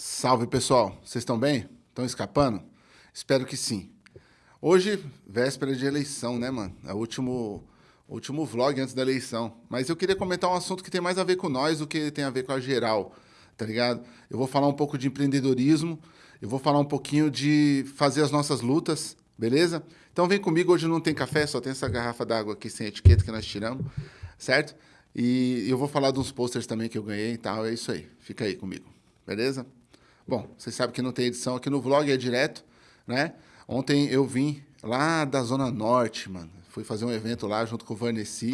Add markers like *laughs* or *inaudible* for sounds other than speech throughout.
Salve pessoal, vocês estão bem? Estão escapando? Espero que sim. Hoje, véspera de eleição, né, mano? É o último, último vlog antes da eleição. Mas eu queria comentar um assunto que tem mais a ver com nós do que tem a ver com a geral, tá ligado? Eu vou falar um pouco de empreendedorismo, eu vou falar um pouquinho de fazer as nossas lutas, beleza? Então vem comigo, hoje não tem café, só tem essa garrafa d'água aqui sem etiqueta que nós tiramos, certo? E eu vou falar de uns posters também que eu ganhei e tal, é isso aí. Fica aí comigo, beleza? Bom, vocês sabem que não tem edição aqui no vlog, é direto, né? Ontem eu vim lá da Zona Norte, mano. Fui fazer um evento lá junto com o Vanessa,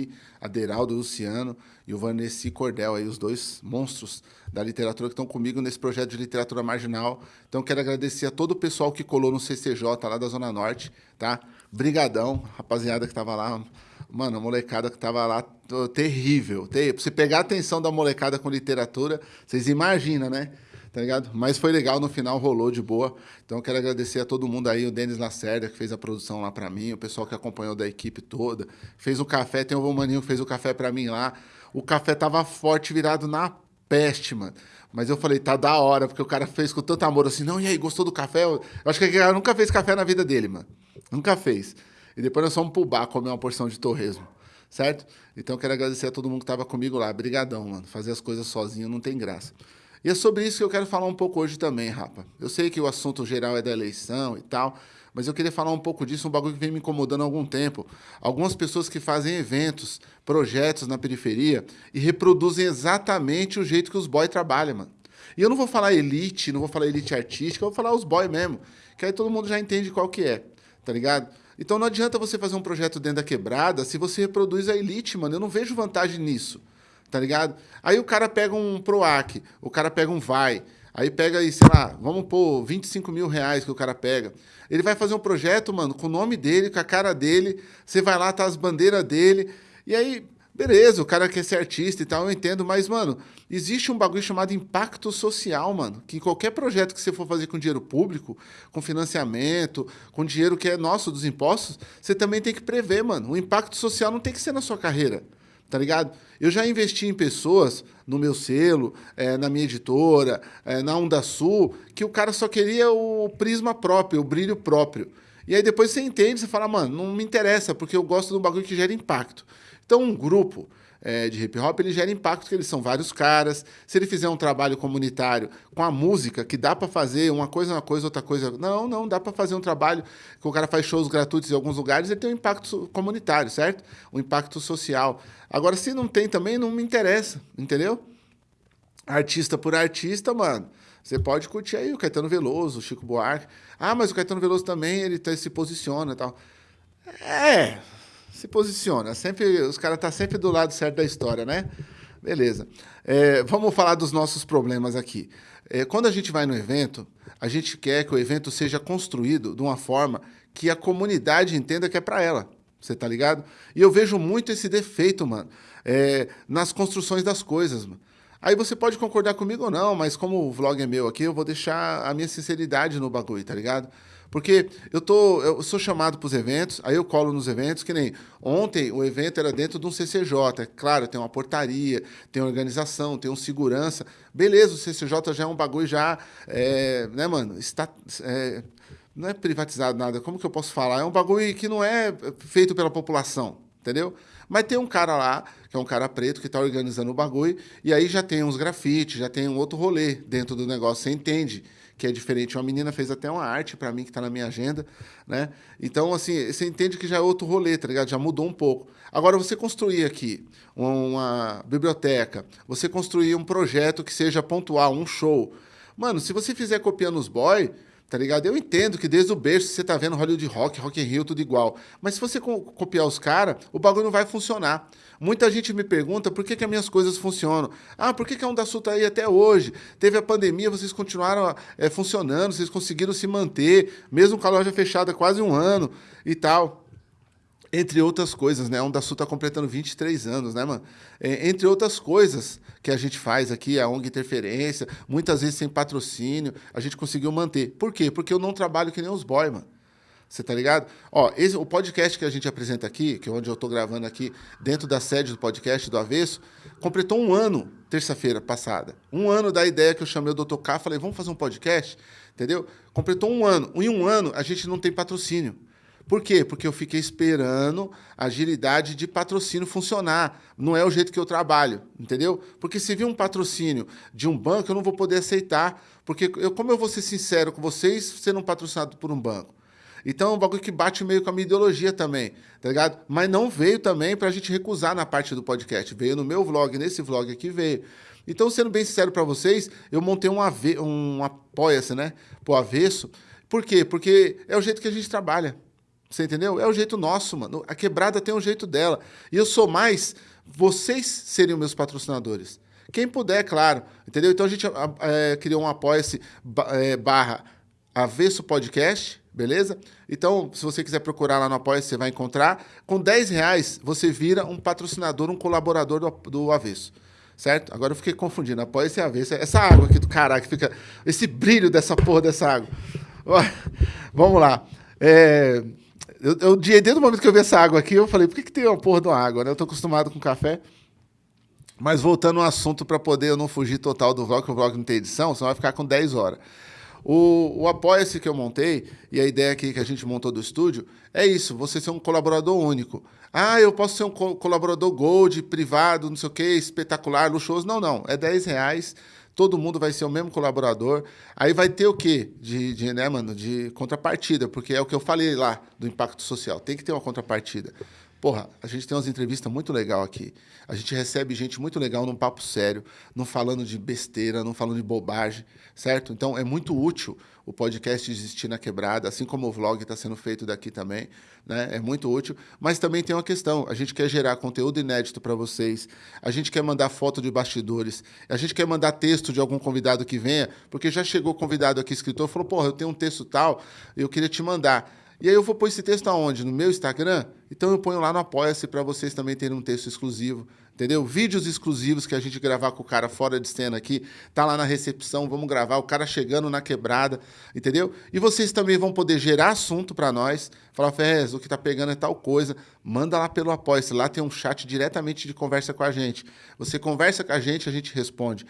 Aderaldo Luciano e o Vanessa Cordel, aí, os dois monstros da literatura que estão comigo nesse projeto de literatura marginal. Então, quero agradecer a todo o pessoal que colou no CCJ lá da Zona Norte, tá? Brigadão, rapaziada que tava lá. Mano, a molecada que tava lá, terrível. Pra você pegar a atenção da molecada com literatura, vocês imaginam, né? Tá ligado? Mas foi legal, no final rolou de boa. Então quero agradecer a todo mundo aí, o Denis Lacerda, que fez a produção lá para mim, o pessoal que acompanhou da equipe toda. Fez o café, tem o Romaninho que fez o café para mim lá. O café tava forte, virado na peste, mano. Mas eu falei, tá da hora, porque o cara fez com tanto amor assim, não, e aí, gostou do café? Eu acho que o cara nunca fez café na vida dele, mano. Nunca fez. E depois nós fomos pro bar comer uma porção de torresmo, certo? Então quero agradecer a todo mundo que tava comigo lá. Brigadão, mano. Fazer as coisas sozinho não tem graça. E é sobre isso que eu quero falar um pouco hoje também, rapa. Eu sei que o assunto geral é da eleição e tal, mas eu queria falar um pouco disso, um bagulho que vem me incomodando há algum tempo. Algumas pessoas que fazem eventos, projetos na periferia e reproduzem exatamente o jeito que os boys trabalham, mano. E eu não vou falar elite, não vou falar elite artística, eu vou falar os boys mesmo, que aí todo mundo já entende qual que é, tá ligado? Então não adianta você fazer um projeto dentro da quebrada se você reproduz a elite, mano. Eu não vejo vantagem nisso tá ligado? Aí o cara pega um PROAC, o cara pega um VAI, aí pega aí, sei lá, vamos pôr 25 mil reais que o cara pega. Ele vai fazer um projeto, mano, com o nome dele, com a cara dele, você vai lá, tá as bandeiras dele, e aí, beleza, o cara quer ser artista e tal, eu entendo, mas, mano, existe um bagulho chamado impacto social, mano, que qualquer projeto que você for fazer com dinheiro público, com financiamento, com dinheiro que é nosso dos impostos, você também tem que prever, mano. O impacto social não tem que ser na sua carreira tá ligado? Eu já investi em pessoas no meu selo, é, na minha editora, é, na Onda Sul, que o cara só queria o prisma próprio, o brilho próprio. E aí depois você entende, você fala, mano, não me interessa, porque eu gosto do bagulho que gera impacto. Então um grupo é, de hip hop, ele gera impacto, porque eles são vários caras. Se ele fizer um trabalho comunitário com a música, que dá para fazer uma coisa, uma coisa, outra coisa. Não, não, dá para fazer um trabalho que o cara faz shows gratuitos em alguns lugares, ele tem um impacto comunitário, certo? Um impacto social. Agora, se não tem também, não me interessa, entendeu? Artista por artista, mano. Você pode curtir aí o Caetano Veloso, o Chico Buarque. Ah, mas o Caetano Veloso também, ele tá, se posiciona e tal. É, se posiciona. Sempre, os caras estão tá sempre do lado certo da história, né? Beleza. É, vamos falar dos nossos problemas aqui. É, quando a gente vai no evento, a gente quer que o evento seja construído de uma forma que a comunidade entenda que é para ela. Você tá ligado? E eu vejo muito esse defeito, mano, é, nas construções das coisas, mano. Aí você pode concordar comigo ou não, mas como o vlog é meu aqui, eu vou deixar a minha sinceridade no bagulho, tá ligado? Porque eu, tô, eu sou chamado para os eventos, aí eu colo nos eventos, que nem ontem o evento era dentro de um CCJ. É claro, tem uma portaria, tem organização, tem um segurança. Beleza, o CCJ já é um bagulho já, é, né, mano? Está, é, não é privatizado nada, como que eu posso falar? É um bagulho que não é feito pela população, entendeu? Mas tem um cara lá, que é um cara preto, que está organizando o bagulho, e aí já tem uns grafites, já tem um outro rolê dentro do negócio, você entende que é diferente. Uma menina fez até uma arte para mim, que está na minha agenda, né? Então, assim, você entende que já é outro rolê, tá ligado? Já mudou um pouco. Agora, você construir aqui uma biblioteca, você construir um projeto que seja pontual, um show. Mano, se você fizer copiando os boy, tá ligado? Eu entendo que desde o berço você tá vendo Hollywood Rock, Rock in Rio, tudo igual. Mas se você copiar os caras, o bagulho não vai funcionar. Muita gente me pergunta por que, que as minhas coisas funcionam. Ah, por que, que a Onda Sul tá aí até hoje? Teve a pandemia, vocês continuaram é, funcionando, vocês conseguiram se manter, mesmo com a loja fechada quase um ano e tal entre outras coisas, né? A Onda Sul está completando 23 anos, né, mano? É, entre outras coisas que a gente faz aqui, a ONG Interferência, muitas vezes sem patrocínio, a gente conseguiu manter. Por quê? Porque eu não trabalho que nem os boy, mano. Você tá ligado? Ó, esse, o podcast que a gente apresenta aqui, que é onde eu tô gravando aqui, dentro da sede do podcast do Avesso, completou um ano, terça-feira passada. Um ano da ideia que eu chamei o Dr. K, falei, vamos fazer um podcast, entendeu? Completou um ano. Em um ano, a gente não tem patrocínio. Por quê? Porque eu fiquei esperando a agilidade de patrocínio funcionar. Não é o jeito que eu trabalho, entendeu? Porque se vir um patrocínio de um banco, eu não vou poder aceitar. Porque, eu, como eu vou ser sincero com vocês, sendo patrocinado por um banco? Então é um bagulho que bate meio com a minha ideologia também, tá ligado? Mas não veio também para a gente recusar na parte do podcast. Veio no meu vlog, nesse vlog aqui veio. Então, sendo bem sincero para vocês, eu montei um, ave um apoia-se, né? Pro avesso. Por quê? Porque é o jeito que a gente trabalha. Você entendeu? É o jeito nosso, mano. A quebrada tem um jeito dela. E eu sou mais vocês seriam meus patrocinadores. Quem puder, claro. Entendeu? Então a gente é, criou um apoia-se é, barra avesso podcast, beleza? Então, se você quiser procurar lá no apoia você vai encontrar. Com 10 reais, você vira um patrocinador, um colaborador do, do avesso. Certo? Agora eu fiquei confundindo. Apoia-se avesso. Essa água aqui do caralho, que fica. Esse brilho dessa porra dessa água. Vamos lá. É. Eu, eu, desde o momento que eu vi essa água aqui, eu falei, por que, que tem uma porra de uma água? Né? Eu tô acostumado com café. Mas voltando ao assunto para poder eu não fugir total do vlog, que o vlog não tem edição, senão vai ficar com 10 horas. O, o Apoia-se que eu montei, e a ideia aqui que a gente montou do estúdio, é isso, você ser um colaborador único. Ah, eu posso ser um co colaborador gold, privado, não sei o quê, espetacular, luxuoso. Não, não, é 10 reais todo mundo vai ser o mesmo colaborador. Aí vai ter o quê? De, de, né, mano, de contrapartida, porque é o que eu falei lá do impacto social. Tem que ter uma contrapartida. Porra, a gente tem umas entrevistas muito legal aqui. A gente recebe gente muito legal num papo sério, não falando de besteira, não falando de bobagem, certo? Então é muito útil o podcast existir na quebrada, assim como o vlog está sendo feito daqui também, né? É muito útil. Mas também tem uma questão: a gente quer gerar conteúdo inédito para vocês, a gente quer mandar foto de bastidores, a gente quer mandar texto de algum convidado que venha, porque já chegou convidado aqui, escritor, falou: porra, eu tenho um texto tal, eu queria te mandar. E aí eu vou pôr esse texto aonde? No meu Instagram? Então eu ponho lá no Apoia-se para vocês também terem um texto exclusivo, entendeu? Vídeos exclusivos que a gente gravar com o cara fora de cena aqui, tá lá na recepção, vamos gravar, o cara chegando na quebrada, entendeu? E vocês também vão poder gerar assunto para nós, falar, Ferrez, o que tá pegando é tal coisa, manda lá pelo Apoia-se, lá tem um chat diretamente de conversa com a gente. Você conversa com a gente, a gente responde.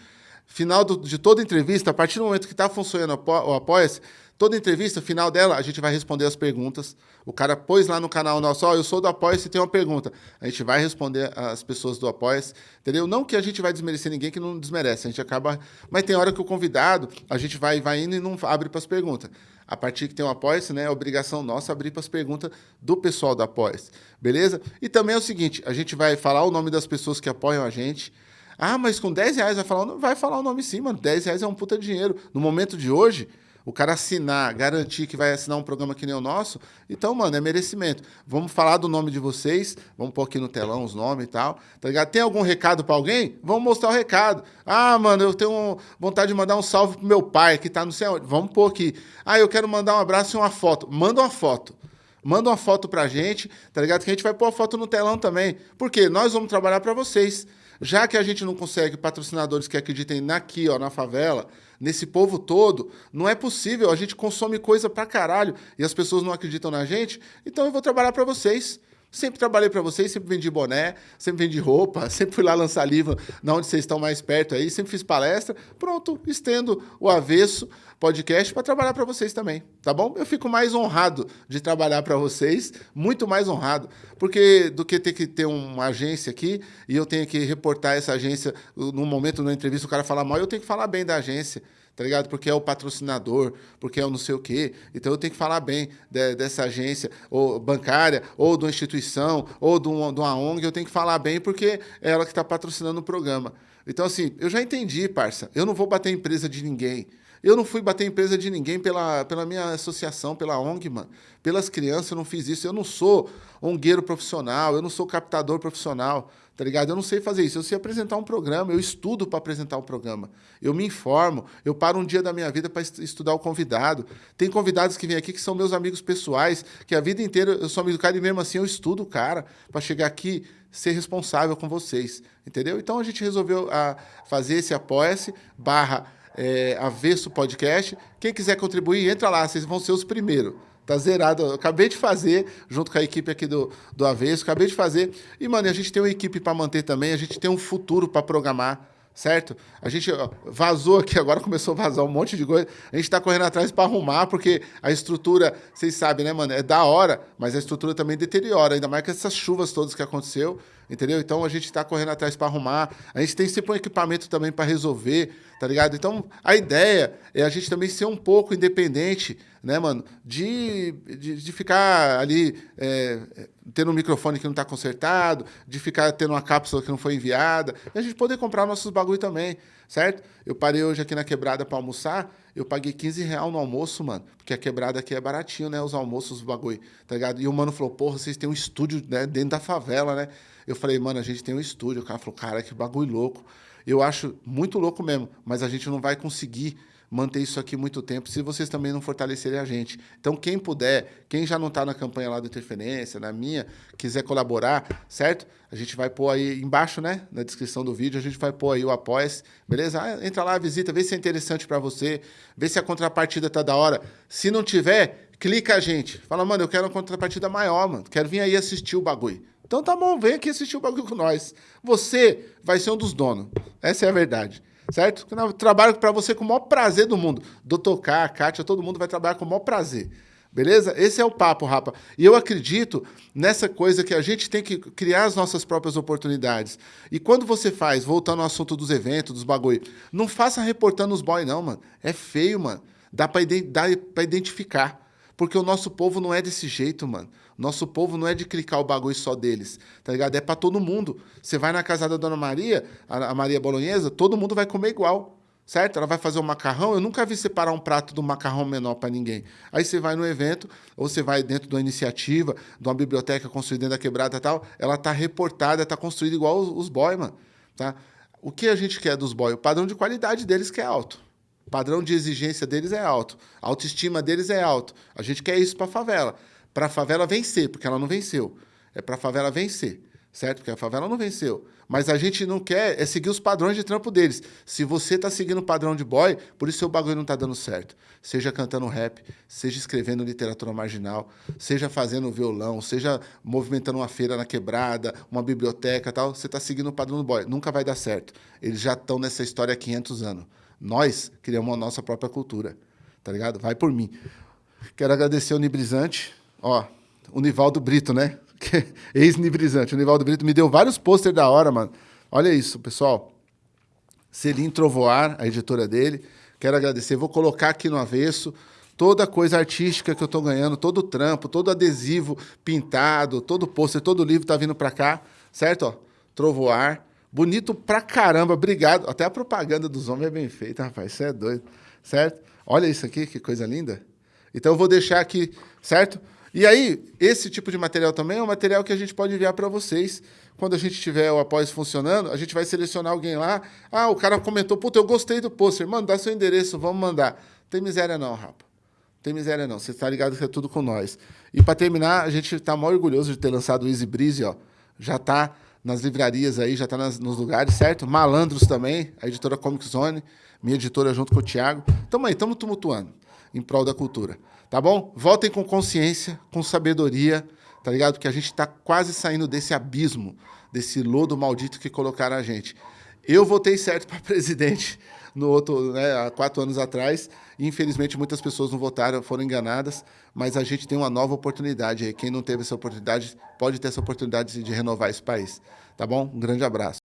Final do, de toda entrevista, a partir do momento que está funcionando o Apoia-se, Toda entrevista, final dela, a gente vai responder as perguntas. O cara pôs lá no canal nosso, ó, oh, eu sou do Apoia-se, tem uma pergunta. A gente vai responder as pessoas do Apoia-se, entendeu? Não que a gente vai desmerecer ninguém que não desmerece, a gente acaba... Mas tem hora que o convidado, a gente vai, vai indo e não abre para as perguntas. A partir que tem um Apoia-se, né, é obrigação nossa abrir para as perguntas do pessoal do Apoia-se, beleza? E também é o seguinte, a gente vai falar o nome das pessoas que apoiam a gente, ah, mas com 10 reais vai falar, vai falar o nome sim, mano. 10 reais é um puta dinheiro. No momento de hoje, o cara assinar, garantir que vai assinar um programa que nem o nosso, então, mano, é merecimento. Vamos falar do nome de vocês, vamos pôr aqui no telão os nomes e tal, tá ligado? Tem algum recado para alguém? Vamos mostrar o recado. Ah, mano, eu tenho vontade de mandar um salve pro meu pai, que tá no céu. Vamos pôr aqui. Ah, eu quero mandar um abraço e uma foto. Manda uma foto. Manda uma foto pra gente, tá ligado? Que a gente vai pôr a foto no telão também. Porque nós vamos trabalhar para vocês. Já que a gente não consegue patrocinadores que acreditem naqui, ó, na favela, nesse povo todo, não é possível. A gente consome coisa pra caralho e as pessoas não acreditam na gente, então eu vou trabalhar para vocês. Sempre trabalhei para vocês, sempre vendi boné, sempre vendi roupa, *laughs* sempre fui lá lançar livro na onde vocês estão mais perto aí, sempre fiz palestra. Pronto, estendo o avesso podcast para trabalhar para vocês também, tá bom? Eu fico mais honrado de trabalhar para vocês, muito mais honrado, porque do que ter que ter uma agência aqui e eu tenho que reportar essa agência no momento na entrevista o cara falar mal, eu tenho que falar bem da agência tá ligado? Porque é o patrocinador, porque é o não sei o quê. Então eu tenho que falar bem de, dessa agência ou bancária, ou de uma instituição, ou de uma, de uma ONG, eu tenho que falar bem porque é ela que está patrocinando o programa. Então, assim, eu já entendi, parça. Eu não vou bater empresa de ninguém. Eu não fui bater empresa de ninguém pela, pela minha associação, pela ONG, mano. Pelas crianças, eu não fiz isso. Eu não sou ongueiro profissional, eu não sou captador profissional tá ligado? Eu não sei fazer isso. Eu sei apresentar um programa, eu estudo para apresentar um programa. Eu me informo, eu paro um dia da minha vida para estudar o convidado. Tem convidados que vêm aqui que são meus amigos pessoais, que a vida inteira eu sou amigo do cara e mesmo assim eu estudo o cara para chegar aqui ser responsável com vocês, entendeu? Então a gente resolveu a, ah, fazer esse apoia-se barra é, avesso podcast. Quem quiser contribuir, entra lá, vocês vão ser os primeiros Tá zerado. Eu acabei de fazer, junto com a equipe aqui do, do Avesso, acabei de fazer. E, mano, a gente tem uma equipe para manter também, a gente tem um futuro para programar certo? A gente vazou aqui, agora começou a vazar um monte de coisa. A gente está correndo atrás para arrumar, porque a estrutura, vocês sabem, né, mano? É da hora, mas a estrutura também deteriora, ainda mais com essas chuvas todas que aconteceu, entendeu? Então a gente está correndo atrás para arrumar. A gente tem sempre um equipamento também para resolver, tá ligado? Então a ideia é a gente também ser um pouco independente, né, mano? De, de, de ficar ali é, tendo um microfone que não está consertado, de ficar tendo uma cápsula que não foi enviada, e a gente poder comprar nossos bagulho também, certo? Eu parei hoje aqui na quebrada para almoçar, eu paguei 15 reais no almoço, mano, porque a quebrada aqui é baratinho, né? Os almoços, os bagulho, tá ligado? E o mano falou, porra, vocês têm um estúdio né, dentro da favela, né? Eu falei, mano, a gente tem um estúdio. O cara falou, cara, que bagulho louco. Eu acho muito louco mesmo, mas a gente não vai conseguir manter isso aqui muito tempo se vocês também não fortalecerem a gente. Então, quem puder, quem já não está na campanha lá do Interferência, na minha, quiser colaborar, certo? A gente vai pôr aí embaixo, né? Na descrição do vídeo, a gente vai pôr aí o apoia beleza? Ah, entra lá, visita, vê se é interessante para você, vê se a contrapartida tá da hora. Se não tiver, clica a gente. Fala, mano, eu quero uma contrapartida maior, mano. Quero vir aí assistir o bagulho. Então tá bom, vem aqui assistir o bagulho com nós. Você vai ser um dos donos. Essa é a verdade certo? Eu trabalho para você com o maior prazer do mundo. Doutor K, Kátia, todo mundo vai trabalhar com o maior prazer. Beleza? Esse é o papo, rapa. E eu acredito nessa coisa que a gente tem que criar as nossas próprias oportunidades. E quando você faz, voltando ao assunto dos eventos, dos bagulho, não faça reportando os boys, não, mano. É feio, mano. Dá para identificar. Porque o nosso povo não é desse jeito, mano. Nosso povo não é de clicar o bagulho só deles, tá ligado? É para todo mundo. Você vai na casa da Dona Maria, a Maria Bolonhesa, todo mundo vai comer igual, certo? Ela vai fazer um macarrão, eu nunca vi separar um prato do macarrão menor para ninguém. Aí você vai no evento, ou você vai dentro de uma iniciativa, de uma biblioteca construída dentro da quebrada e tal, ela tá reportada, tá construída igual os, os boy, mano, tá? O que a gente quer dos boy? O padrão de qualidade deles que é alto. O padrão de exigência deles é alto. A autoestima deles é alto. A gente quer isso para favela para a favela vencer, porque ela não venceu. É para a favela vencer, certo? Porque a favela não venceu. Mas a gente não quer é seguir os padrões de trampo deles. Se você está seguindo o padrão de boy, por isso seu bagulho não está dando certo. Seja cantando rap, seja escrevendo literatura marginal, seja fazendo violão, seja movimentando uma feira na quebrada, uma biblioteca tal, você está seguindo o padrão do boy. Nunca vai dar certo. Eles já estão nessa história há 500 anos. Nós criamos a nossa própria cultura, tá ligado? Vai por mim. Quero agradecer o Nibrizante, Ó, o Nivaldo Brito, né? *laughs* Ex-nibrizante. O Nivaldo Brito me deu vários pôster da hora, mano. Olha isso, pessoal. Selim Trovoar, a editora dele. Quero agradecer. Vou colocar aqui no avesso toda coisa artística que eu estou ganhando, todo trampo, todo adesivo pintado, todo pôster, todo livro tá vindo para cá, certo? Ó, Trovoar. Bonito pra caramba, obrigado. Até a propaganda dos homens é bem feita, rapaz. Isso é doido, certo? Olha isso aqui, que coisa linda. Então eu vou deixar aqui, certo? E aí, esse tipo de material também é um material que a gente pode enviar para vocês. Quando a gente tiver o após funcionando, a gente vai selecionar alguém lá. Ah, o cara comentou, puta, eu gostei do pôster. Mano, dá seu endereço, vamos mandar. Tem miséria não, rapa. Tem miséria não. Você está ligado que é tudo com nós. E para terminar, a gente está mó orgulhoso de ter lançado o Easy Breeze, ó. Já está nas livrarias aí, já está nos lugares, certo? Malandros também, a editora Comic Zone, minha editora junto com o Thiago. Tamo aí, estamos tumultuando em prol da cultura. Tá bom? Voltem com consciência, com sabedoria, tá ligado? Porque a gente está quase saindo desse abismo, desse lodo maldito que colocaram a gente. Eu votei certo *laughs* para presidente no outro, né, há quatro anos atrás. Infelizmente, muitas pessoas não votaram, foram enganadas. Mas a gente tem uma nova oportunidade. Quem não teve essa oportunidade pode ter essa oportunidade de renovar esse país. Tá bom? Um grande abraço.